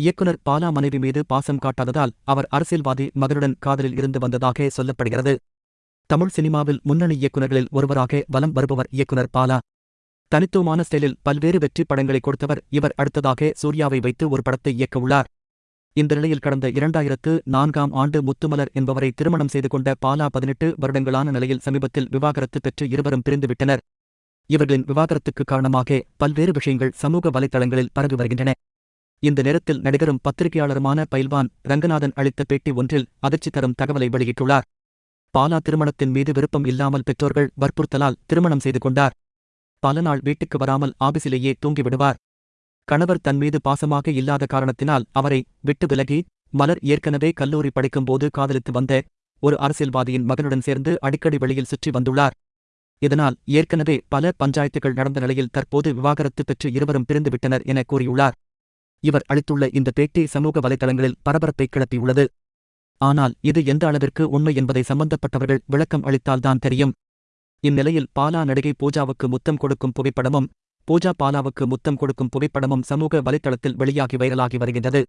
இயக்குனர் பாலா மனைவி மீது பாசம் காட்டாததால் அவர் அரசியல்வாதி மகனுடன் காதலில் இருந்து வந்ததாக சொல்லப்படுகிறது. தமிழ் சினிமாவில் முன்னணி இயக்குநர்களில் ஒருவராக வலம் வருபவர் இயக்குனர் பாலா. தனித்துவமான ஸ்டைலில் பல்வேறு வெற்றி படங்களை கொடுத்தவர் இவர். அடுத்ததாக சூர்யாவை வைத்து ஒரு படத்தை இயக்கவுள்ளார் இந்த நிலையில் கடந்த இரண்டாயிரத்து நான்காம் ஆண்டு முத்துமலர் என்பவரை திருமணம் செய்து கொண்ட பாலா பதினெட்டு வருடங்களான நிலையில் சமீபத்தில் விவாகரத்து பெற்று இருவரும் பிரிந்துவிட்டனர் இவர்களின் விவாகரத்துக்கு காரணமாக பல்வேறு விஷயங்கள் சமூக வலைதளங்களில் பரவி வருகின்றன. இந்த நேரத்தில் நடிகரும் பத்திரிகையாளருமான பயில்வான் ரங்கநாதன் அளித்த பேட்டி ஒன்றில் அதிர்ச்சி தரும் தகவலை வெளியிட்டுள்ளார். பாலா திருமணத்தின் மீது விருப்பம் இல்லாமல் பெற்றோர்கள் வற்புறுத்தலால் திருமணம் செய்து கொண்டார். பல நாள் வீட்டுக்கு வராமல் ஆபீஸிலேயே தூங்கிவிடுவார். கணவர் தன் மீது பாசமாக இல்லாத காரணத்தினால் அவரை விட்டு விலகி மலர் ஏற்கனவே கல்லூரி படிக்கும்போது காதலித்து வந்த ஒரு அரசியல்வாதியின் மகனுடன் சேர்ந்து அடிக்கடி வெளியில் சுற்றி வந்துள்ளார். இதனால் ஏற்கனவே பல பஞ்சாயத்துகள் நடந்த நிலையில் தற்போது விவாகரத்து பெற்று இருவரும் பிரிந்துவிட்டனர் என கூறியுள்ளார். இவர் அளித்துள்ள இந்த பேட்டி சமூக வலைதளங்களில் பரபரப்பை கிளப்பியுள்ளது. ஆனால் இது எந்த அளவிற்கு உண்மை என்பதை சம்பந்தப்பட்டவர்கள் விளக்கம் அளித்தால்தான் தெரியும். இந்நிலையில் பாலா நடிகை பூஜாவுக்கு முத்தம் கொடுக்கும் புகைப்படமும் பூஜா பாலாவுக்கு முத்தம் கொடுக்கும் புகைப்படமும் சமூக வலைத்தளத்தில் வெளியாகி வைரலாகி வருகின்றது.